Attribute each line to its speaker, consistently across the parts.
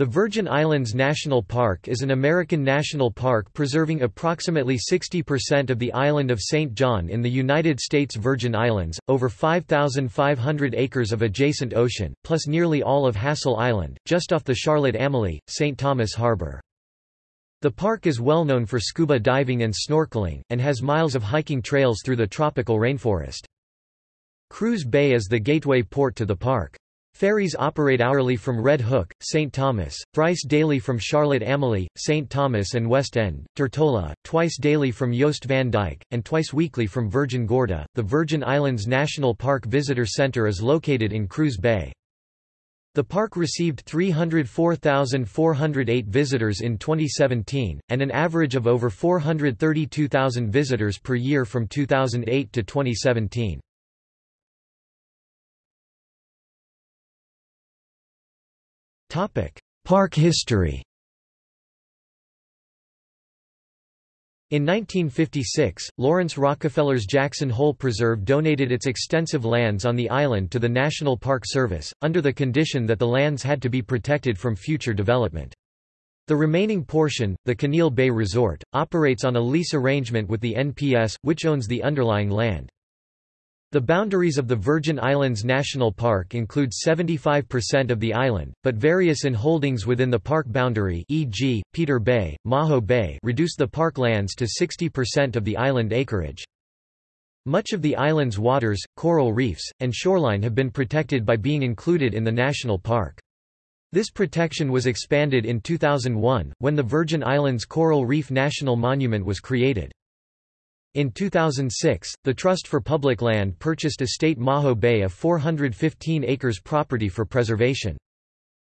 Speaker 1: The Virgin Islands National Park is an American national park preserving approximately 60% of the island of St. John in the United States Virgin Islands, over 5,500 acres of adjacent ocean, plus nearly all of Hassel Island, just off the Charlotte-Amalie, St. Thomas Harbor. The park is well known for scuba diving and snorkeling, and has miles of hiking trails through the tropical rainforest. Cruz Bay is the gateway port to the park. Ferries operate hourly from Red Hook, St. Thomas, thrice daily from Charlotte-Amalie, St. Thomas and West End, Tortola, twice daily from Jost Van Dyke, and twice weekly from Virgin Gorda. The Virgin Islands National Park Visitor Center is located in Cruz Bay. The park received 304,408 visitors in 2017, and an average of over 432,000 visitors per year from 2008 to 2017. Park history In 1956, Laurance Rockefeller's Jackson Hole Preserve donated its extensive lands on the island to the National Park Service, under the condition that the lands had to be protected from future development. The remaining portion, the Caneel Bay Resort, operates on a lease arrangement with the NPS, which owns the underlying land. The boundaries of the Virgin Islands National Park include 75% of the island, but various inholdings within the park boundary e.g., Peter Bay, Maho Bay reduce the park lands to 60% of the island acreage. Much of the island's waters, coral reefs, and shoreline have been protected by being included in the national park. This protection was expanded in 2001, when the Virgin Islands Coral Reef National Monument was created. In 2006, the Trust for Public Land purchased Estate Maho Bay a 415 acres property for preservation.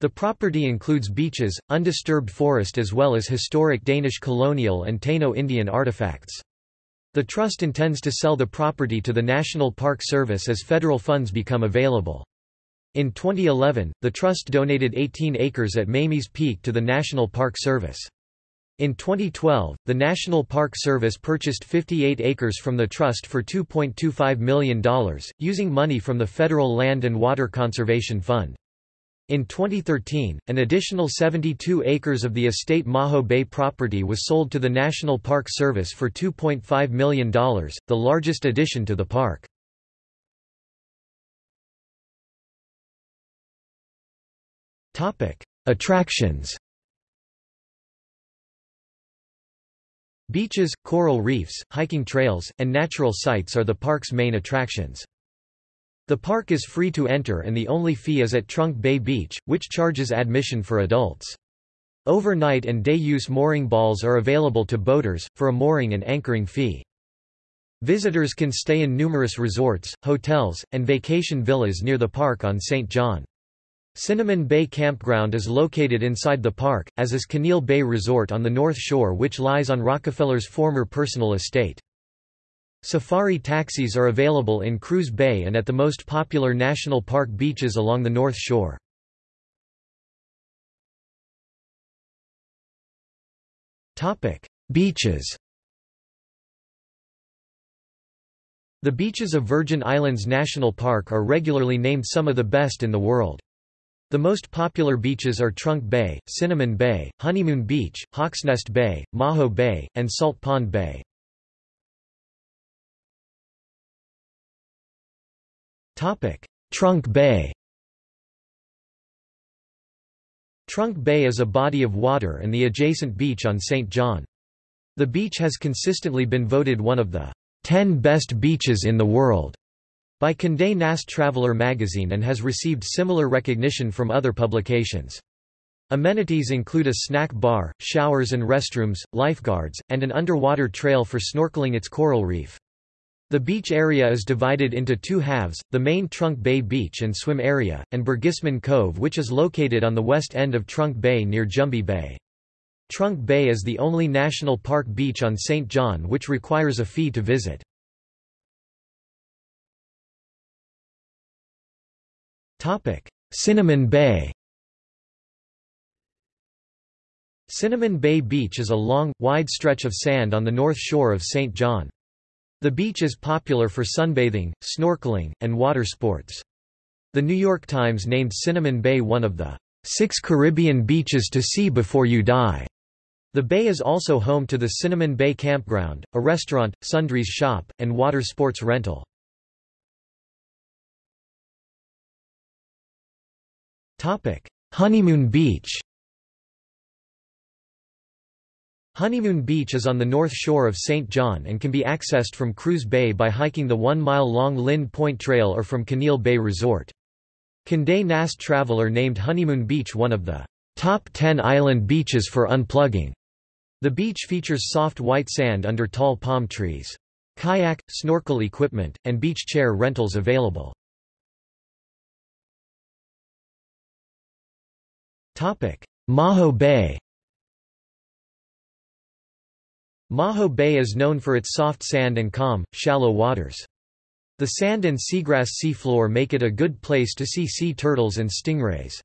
Speaker 1: The property includes beaches, undisturbed forest as well as historic Danish colonial and Taino Indian artifacts. The Trust intends to sell the property to the National Park Service as federal funds become available. In 2011, the Trust donated 18 acres at Mamie's Peak to the National Park Service. In 2012, the National Park Service purchased 58 acres from the Trust for $2.25 million, using money from the Federal Land and Water Conservation Fund. In 2013, an additional 72 acres of the estate Maho Bay property was sold to the National Park Service for $2.5 million, the largest addition to the park. Attractions Beaches, coral reefs, hiking trails, and natural sights are the park's main attractions. The park is free to enter and the only fee is at Trunk Bay Beach, which charges admission for adults. Overnight and day-use mooring balls are available to boaters, for a mooring and anchoring fee. Visitors can stay in numerous resorts, hotels, and vacation villas near the park on St. John. Cinnamon Bay Campground is located inside the park, as is Caneel Bay Resort on the North Shore which lies on Rockefeller's former personal estate. Safari taxis are available in Cruz Bay and at the most popular national park beaches along the North Shore. Beaches The beaches of Virgin Islands National Park are regularly named some of the best in the world. The most popular beaches are Trunk Bay, Cinnamon Bay, Honeymoon Beach, Hawksnest Bay, Maho Bay, and Salt Pond Bay. Trunk Bay Trunk Bay is a body of water and the adjacent beach on St. John. The beach has consistently been voted one of the 10 best beaches in the world by Condé Nast Traveler magazine and has received similar recognition from other publications. Amenities include a snack bar, showers and restrooms, lifeguards, and an underwater trail for snorkeling its coral reef. The beach area is divided into two halves, the main Trunk Bay Beach and Swim Area, and Bergisman Cove which is located on the west end of Trunk Bay near Jumbie Bay. Trunk Bay is the only national park beach on St. John which requires a fee to visit. Cinnamon Bay Cinnamon Bay Beach is a long, wide stretch of sand on the north shore of St. John. The beach is popular for sunbathing, snorkeling, and water sports. The New York Times named Cinnamon Bay one of the Six Caribbean beaches to see before you die. The bay is also home to the Cinnamon Bay Campground, a restaurant, sundries shop, and water sports rental. Honeymoon Beach Honeymoon Beach is on the north shore of St. John and can be accessed from Cruz Bay by hiking the one-mile-long Lind Point Trail or from Caneel Bay Resort. Condé Nast Traveler named Honeymoon Beach one of the top 10 island beaches for unplugging. The beach features soft white sand under tall palm trees. Kayak, snorkel equipment, and beach chair rentals available. Maho Bay Maho Bay is known for its soft sand and calm, shallow waters. The sand and seagrass seafloor make it a good place to see sea turtles and stingrays.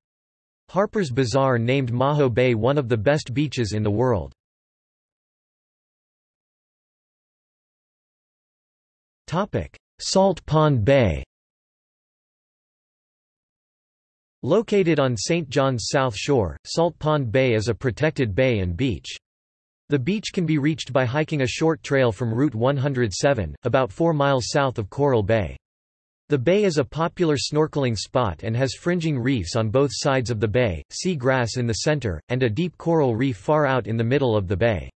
Speaker 1: Harper's Bazaar named Maho Bay one of the best beaches in the world. Salt Pond Bay Located on St. John's South Shore, Salt Pond Bay is a protected bay and beach. The beach can be reached by hiking a short trail from Route 107, about 4 miles south of Coral Bay. The bay is a popular snorkeling spot and has fringing reefs on both sides of the bay, sea grass in the center, and a deep coral reef far out in the middle of the bay.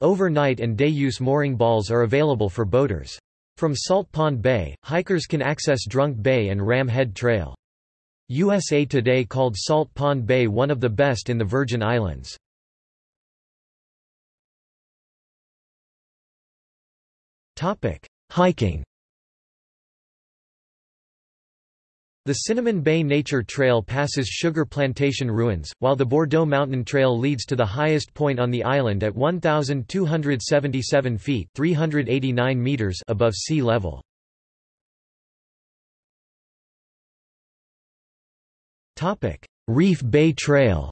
Speaker 1: Overnight and day use mooring balls are available for boaters. From Salt Pond Bay, hikers can access Drunk Bay and Ram Head Trail. USA Today called Salt Pond Bay one of the best in the Virgin Islands. Hiking The Cinnamon Bay Nature Trail passes sugar plantation ruins, while the Bordeaux Mountain Trail leads to the highest point on the island at 1,277 feet 389 meters above sea level. Reef Bay Trail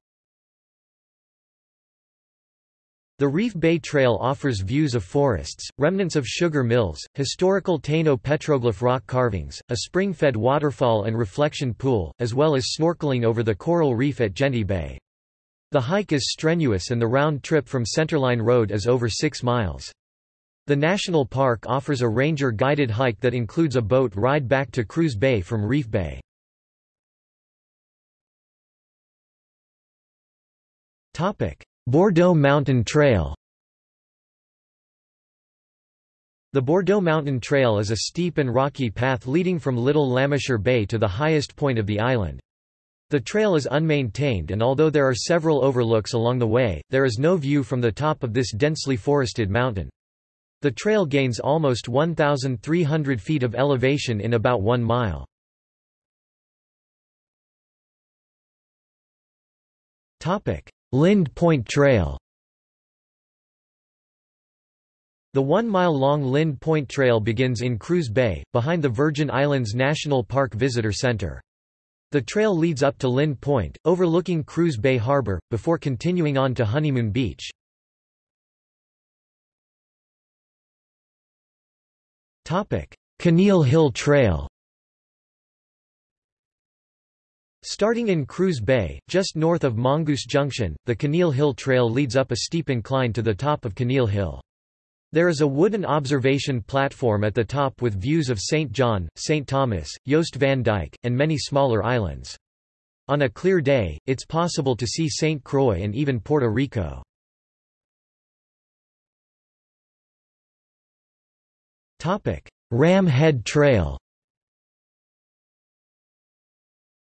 Speaker 1: The Reef Bay Trail offers views of forests, remnants of sugar mills, historical Taino petroglyph rock carvings, a spring-fed waterfall and reflection pool, as well as snorkeling over the coral reef at Genti Bay. The hike is strenuous and the round trip from Centerline Road is over 6 miles. The national park offers a ranger-guided hike that includes a boat ride back to Cruz Bay from Reef Bay. Bordeaux Mountain Trail The Bordeaux Mountain Trail is a steep and rocky path leading from Little Lameshur Bay to the highest point of the island. The trail is unmaintained and although there are several overlooks along the way, there is no view from the top of this densely forested mountain. The trail gains almost 1,300 feet of elevation in about one mile. Lind Point Trail The one-mile-long Lind Point Trail begins in Cruz Bay, behind the Virgin Islands National Park Visitor Center. The trail leads up to Lind Point, overlooking Cruz Bay Harbor, before continuing on to Honeymoon Beach. Caneel Hill Trail Starting in Cruz Bay, just north of Mongoose Junction, the Caneel Hill Trail leads up a steep incline to the top of Caneel Hill. There is a wooden observation platform at the top with views of St. John, St. Thomas, Jost van Dyke, and many smaller islands. On a clear day, it's possible to see St. Croix and even Puerto Rico. Ram Head Trail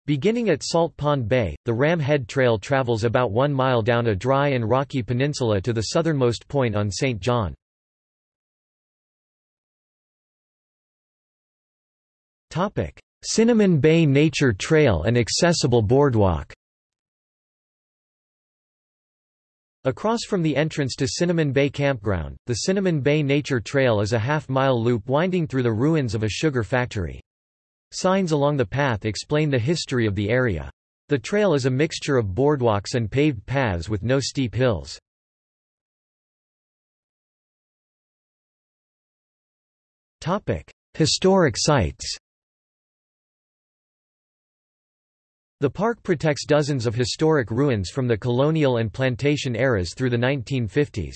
Speaker 1: Beginning at Salt Pond Bay, the Ram Head Trail travels about one mile down a dry and rocky peninsula to the southernmost point on St. John. Cinnamon Bay Nature Trail and accessible boardwalk Across from the entrance to Cinnamon Bay Campground, the Cinnamon Bay Nature Trail is a half-mile loop winding through the ruins of a sugar factory. Signs along the path explain the history of the area. The trail is a mixture of boardwalks and paved paths with no steep hills. Historic sites The park protects dozens of historic ruins from the colonial and plantation eras through the 1950s.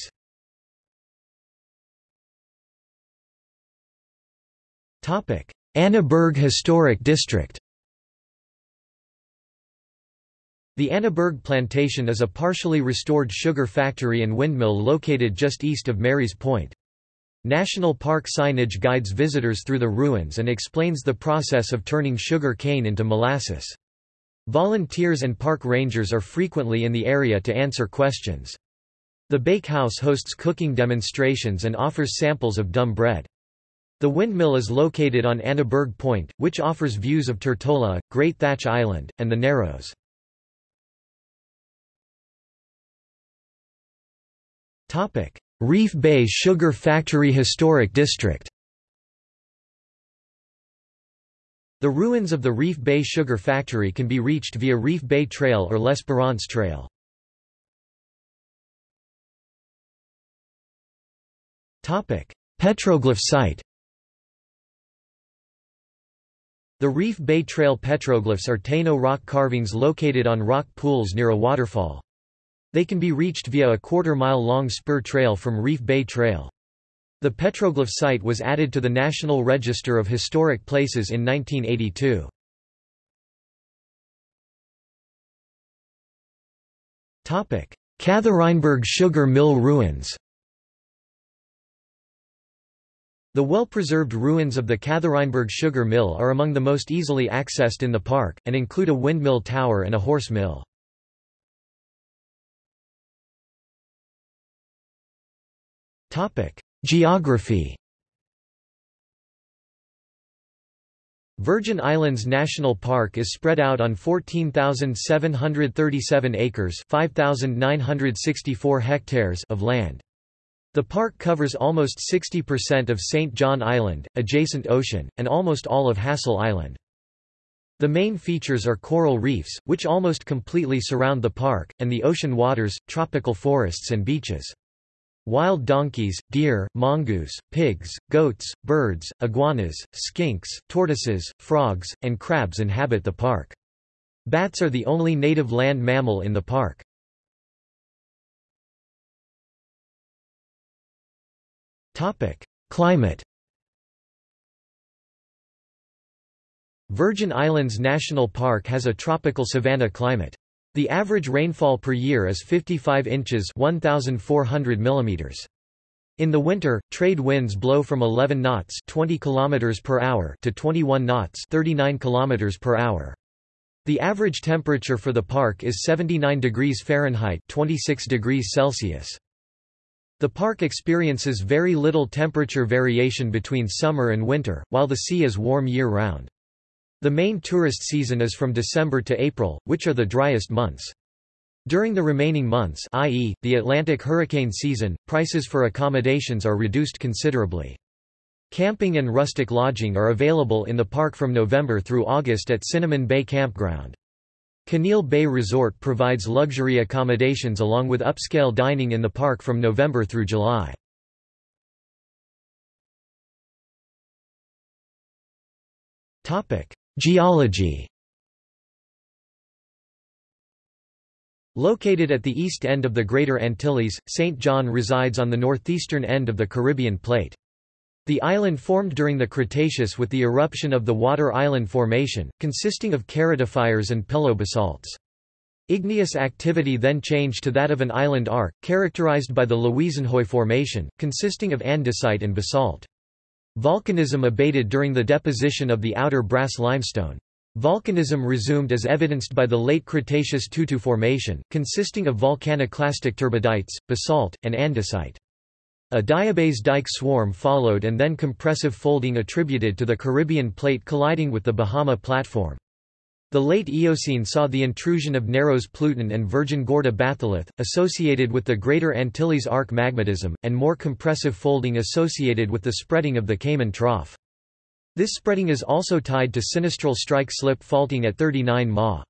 Speaker 1: Annaberg Historic District The Annaberg Plantation is a partially restored sugar factory and windmill located just east of Mary's Point. National Park signage guides visitors through the ruins and explains the process of turning sugar cane into molasses. Volunteers and park rangers are frequently in the area to answer questions. The bakehouse hosts cooking demonstrations and offers samples of dumb bread. The windmill is located on Annaberg Point, which offers views of Tortola, Great Thatch Island, and the Narrows. Reef Bay Sugar Factory Historic District The ruins of the Reef Bay Sugar Factory can be reached via Reef Bay Trail or L'Espérance Trail. Petroglyph site The Reef Bay Trail petroglyphs are Taino rock carvings located on rock pools near a waterfall. They can be reached via a quarter-mile-long spur trail from Reef Bay Trail. The petroglyph site was added to the National Register of Historic Places in 1982. Catherineberg Sugar Mill Ruins The well-preserved ruins of the Catherineberg Sugar Mill are among the most easily accessed in the park, and include a windmill tower and a horse mill. Geography Virgin Islands National Park is spread out on 14,737 acres 5,964 hectares of land. The park covers almost 60% of St. John Island, adjacent ocean, and almost all of Hassel Island. The main features are coral reefs, which almost completely surround the park, and the ocean waters, tropical forests and beaches. Wild donkeys, deer, mongoose, pigs, goats, birds, iguanas, skinks, tortoises, frogs, and crabs inhabit the park. Bats are the only native land mammal in the park. Climate Virgin Islands National Park has a tropical savanna climate. The average rainfall per year is 55 inches 1,400 millimeters. In the winter, trade winds blow from 11 knots 20 km per hour to 21 knots 39 km per hour. The average temperature for the park is 79 degrees Fahrenheit 26 degrees Celsius. The park experiences very little temperature variation between summer and winter, while the sea is warm year-round. The main tourist season is from December to April, which are the driest months. During the remaining months i.e., the Atlantic hurricane season, prices for accommodations are reduced considerably. Camping and rustic lodging are available in the park from November through August at Cinnamon Bay Campground. Caneel Bay Resort provides luxury accommodations along with upscale dining in the park from November through July. Geology Located at the east end of the Greater Antilles, St. John resides on the northeastern end of the Caribbean Plate. The island formed during the Cretaceous with the eruption of the Water Island Formation, consisting of keratophyres and pillow basalts. Igneous activity then changed to that of an island arc, characterized by the Louisenhoj Formation, consisting of andesite and basalt. Volcanism abated during the deposition of the outer brass limestone. Volcanism resumed as evidenced by the late Cretaceous Tutu Formation, consisting of volcaniclastic turbidites, basalt, and andesite. A diabase dike swarm followed and then compressive folding attributed to the Caribbean plate colliding with the Bahama platform. The late Eocene saw the intrusion of Narrows Pluton and Virgin Gorda batholith, associated with the Greater Antilles arc magmatism, and more compressive folding associated with the spreading of the Cayman Trough. This spreading is also tied to sinistral strike slip faulting at 39 Ma.